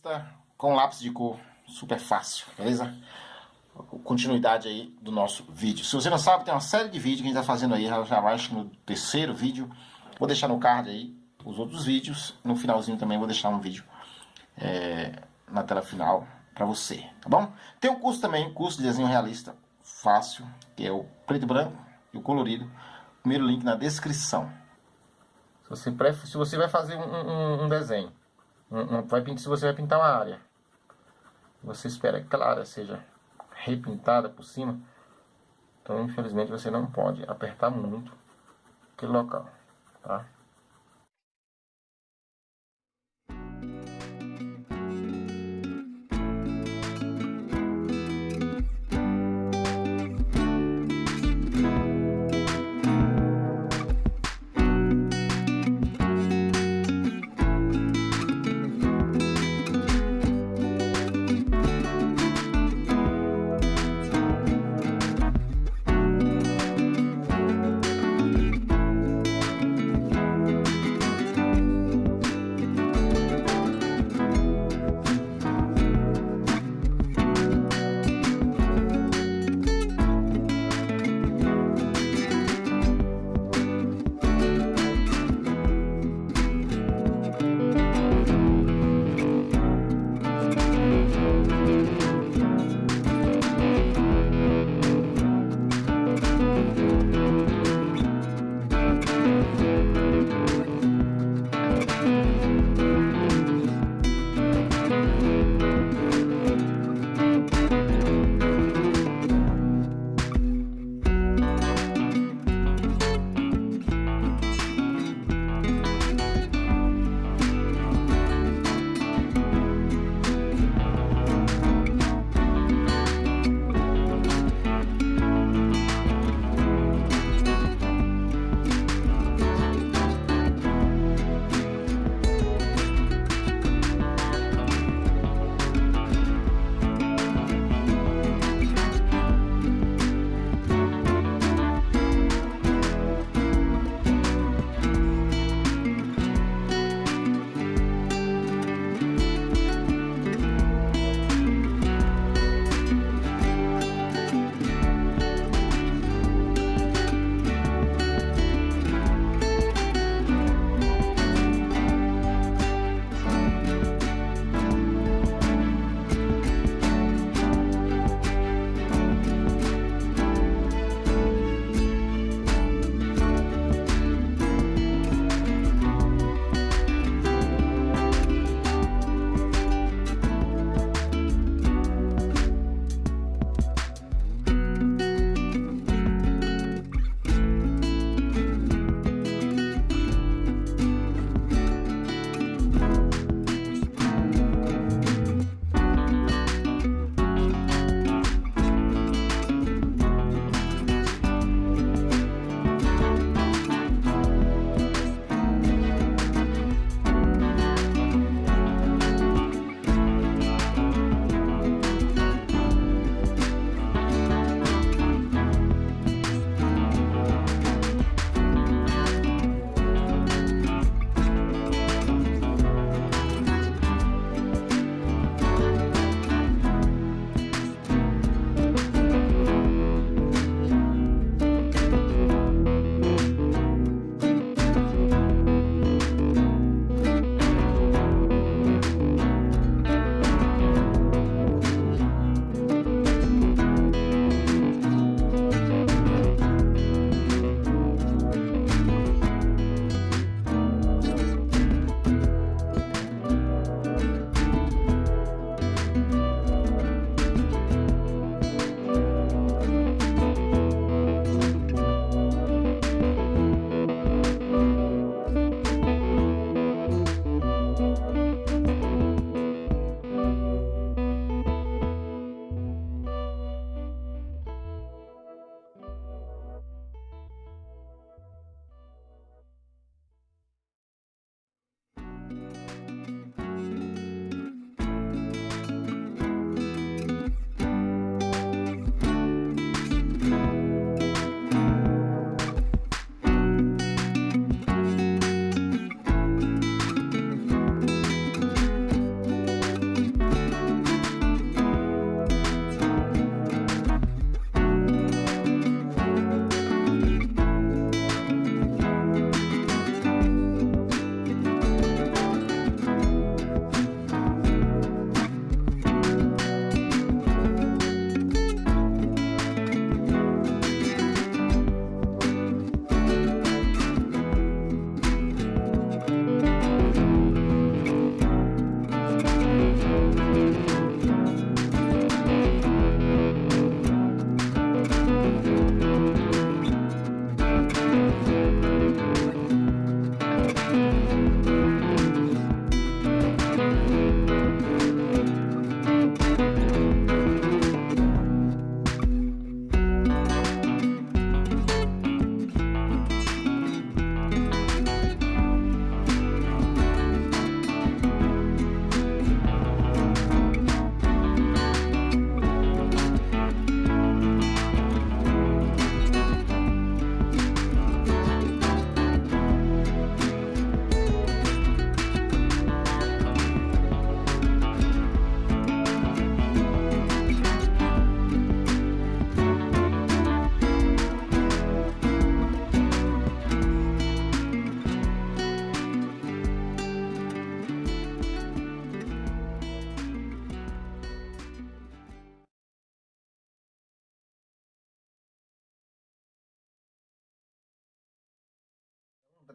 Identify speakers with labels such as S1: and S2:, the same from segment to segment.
S1: realista com lápis de cor, super fácil, beleza? Continuidade aí do nosso vídeo. Se você não sabe, tem uma série de vídeos que a gente tá fazendo aí, já acho no terceiro vídeo. Vou deixar no card aí os outros vídeos. No finalzinho também vou deixar um vídeo é, na tela final para você, tá bom? Tem um curso também, curso de desenho realista fácil, que é o preto e branco e o colorido. Primeiro link na descrição. Se você, se você vai fazer um, um, um desenho, um, vai, se você vai pintar uma área, você espera que aquela área seja repintada por cima, então infelizmente você não pode apertar muito aquele local, tá?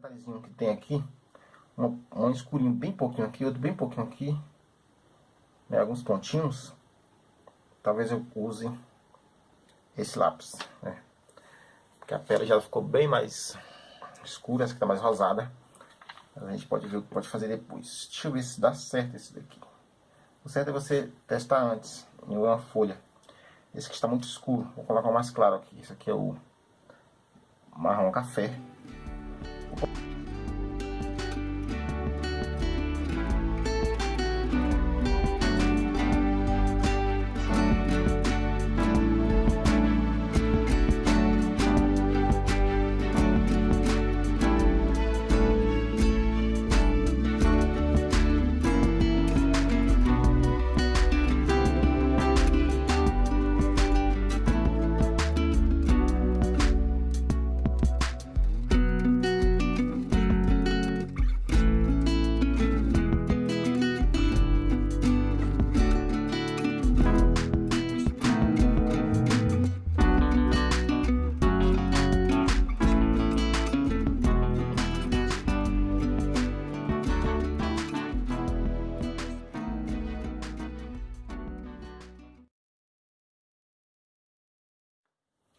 S1: Detalhezinho que tem aqui, um, um escurinho bem pouquinho aqui, outro bem pouquinho aqui, né, alguns pontinhos, talvez eu use esse lápis, né? Porque a pele já ficou bem mais escura, essa aqui tá mais rosada. A gente pode ver o que pode fazer depois. Deixa eu ver se dá certo esse daqui. O certo é você testar antes em uma folha. Esse aqui está muito escuro. Vou colocar o mais claro aqui. Esse aqui é o marrom café.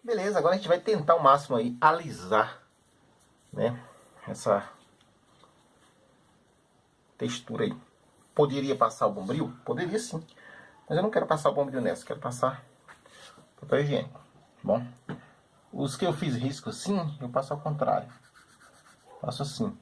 S1: Beleza, agora a gente vai tentar ao máximo aí alisar, né, essa textura aí. Poderia passar o bombril? Poderia sim. Mas eu não quero passar o bombril nessa, quero passar papel higiênico. Bom, os que eu fiz risco assim, eu passo ao contrário. Faço assim.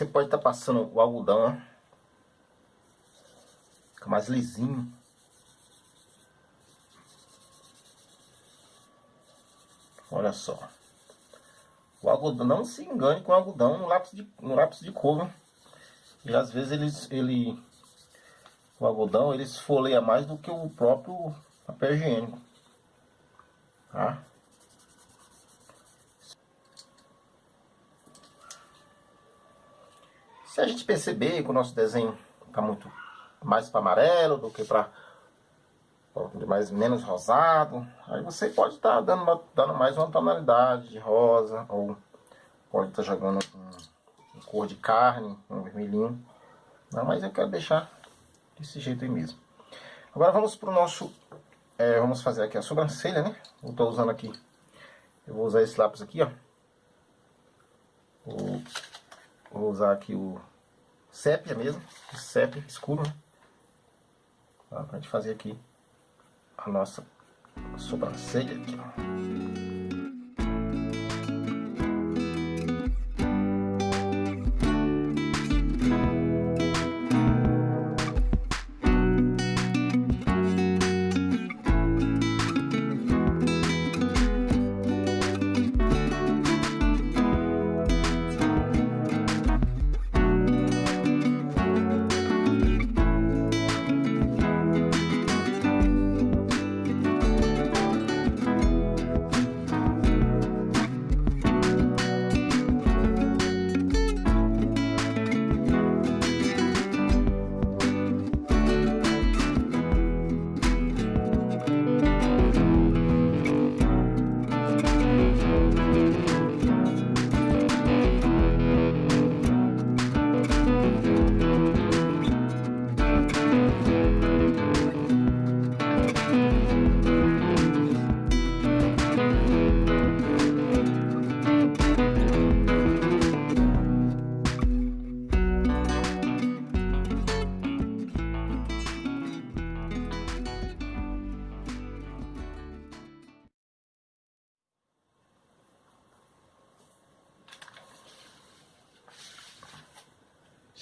S1: Você pode estar tá passando o algodão, Fica mais lisinho. Olha só. O algodão, não se engane com o algodão no lápis de, no lápis de cor, E às vezes eles, ele, o algodão ele esfoleia mais do que o próprio papel higiênico. Tá? Se a gente perceber que o nosso desenho está muito mais para amarelo do que para mais menos rosado, aí você pode estar tá dando, dando mais uma tonalidade de rosa ou pode estar tá jogando um, um, cor de carne, um vermelhinho. Não, mas eu quero deixar desse jeito aí mesmo. Agora vamos para o nosso, é, vamos fazer aqui a sobrancelha, né? Eu estou usando aqui, eu vou usar esse lápis aqui, ó. Vou usar aqui o sépia mesmo, sépia escuro, né? Tá, pra gente fazer aqui a nossa sobrancelha aqui, ó.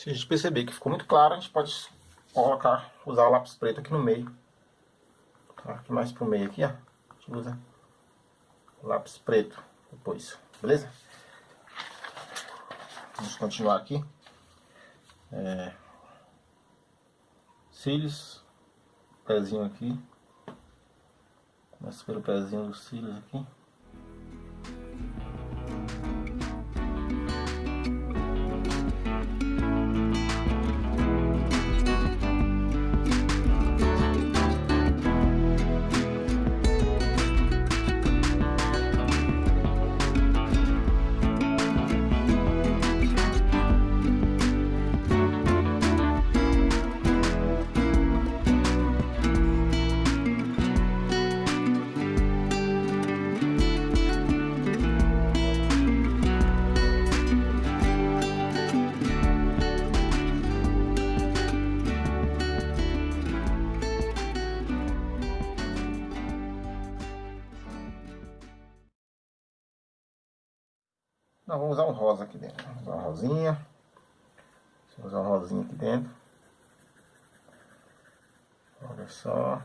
S1: A gente perceber que ficou muito claro, a gente pode colocar, usar o lápis preto aqui no meio. Tá? Aqui mais pro meio aqui, ó. A gente usa o lápis preto depois, beleza? Vamos continuar aqui. É, cílios, pezinho aqui. Começa pelo pezinho dos cílios aqui. Não, vamos usar um rosa aqui dentro. Vamos usar uma rosinha. Vamos usar um rosinha aqui dentro. Olha só.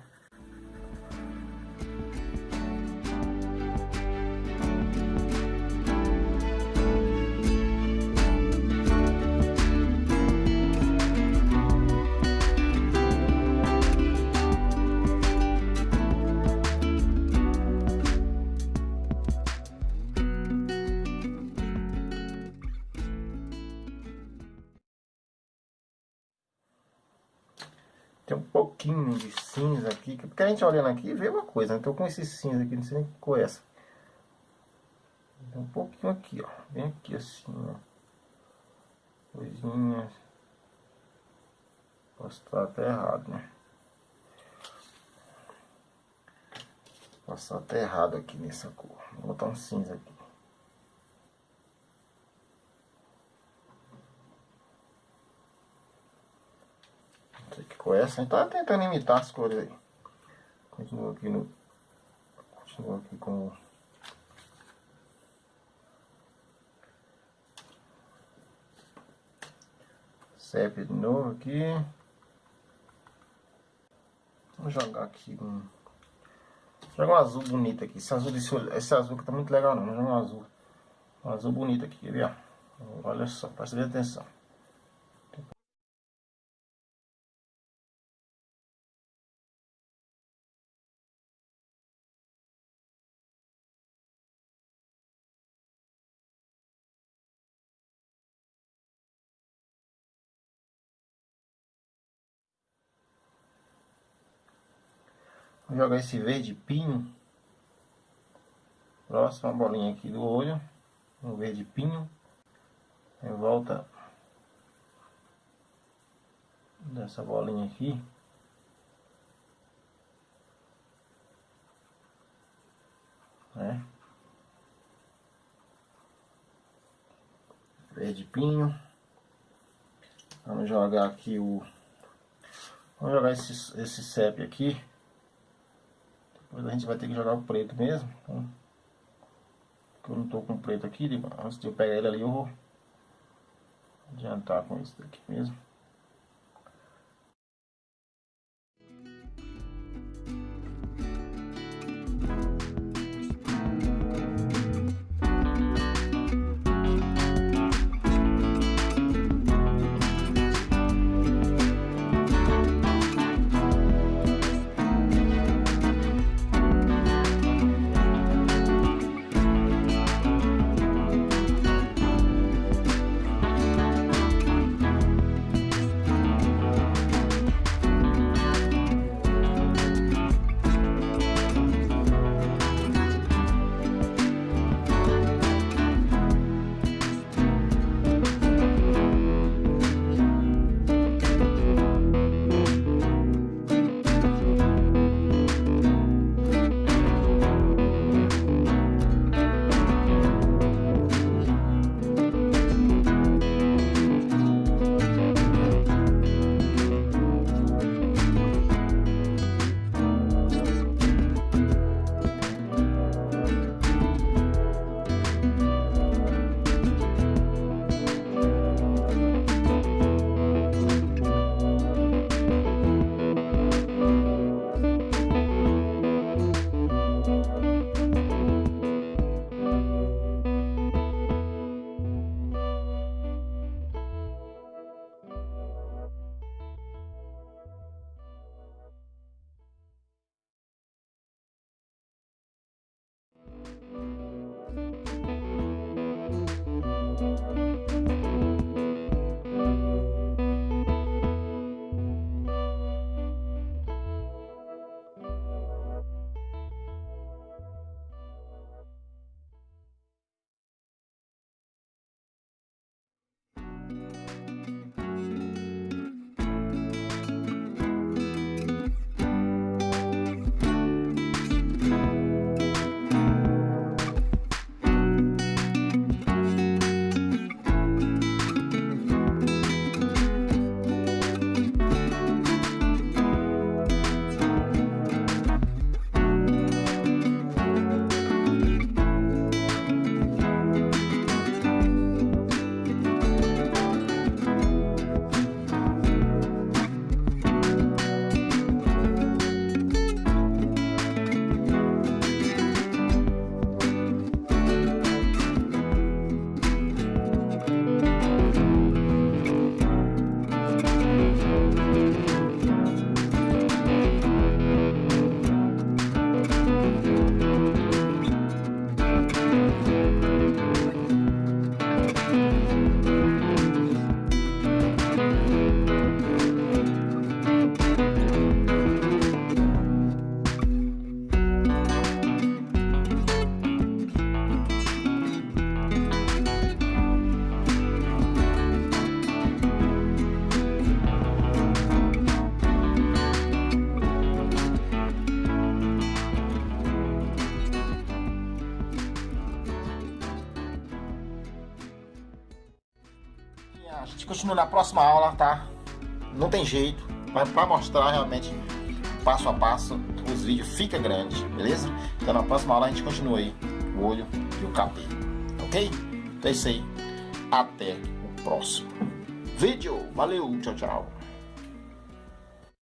S1: Pouquinho de cinza aqui, porque a gente olhando aqui vê uma coisa, né? Tô com esse cinza aqui, não sei nem que é essa. Um pouquinho aqui, ó. Bem aqui assim, ó. Coisinhas. Posso estar até errado, né? Posso estar até errado aqui nessa cor. Vou botar um cinza aqui. Com essa. A gente tá tentando imitar as cores aí. Continua aqui no. Continua aqui com. Sépia de novo aqui. Vou jogar aqui um. Joga um azul bonito aqui. Esse azul, desse, esse azul que tá muito legal não. Vou jogar um azul. Um azul bonito aqui, viu? Olha só, presta atenção. Vou jogar esse verde pinho. Próxima bolinha aqui do olho. Um verde pinho. Em volta dessa bolinha aqui. Né? Verde pinho. Vamos jogar aqui o... Vamos jogar esse, esse CEP aqui. A gente vai ter que jogar o preto mesmo. Então, eu não tô com preto aqui, antes de eu pegar ele ali eu vou adiantar com isso daqui mesmo. Continua na próxima aula, tá? Não tem jeito, mas para mostrar realmente passo a passo, os vídeos fica grande, beleza? Então na próxima aula a gente continua aí o olho e o cabelo, ok? Então é isso aí. Até o próximo vídeo. Valeu, tchau, tchau.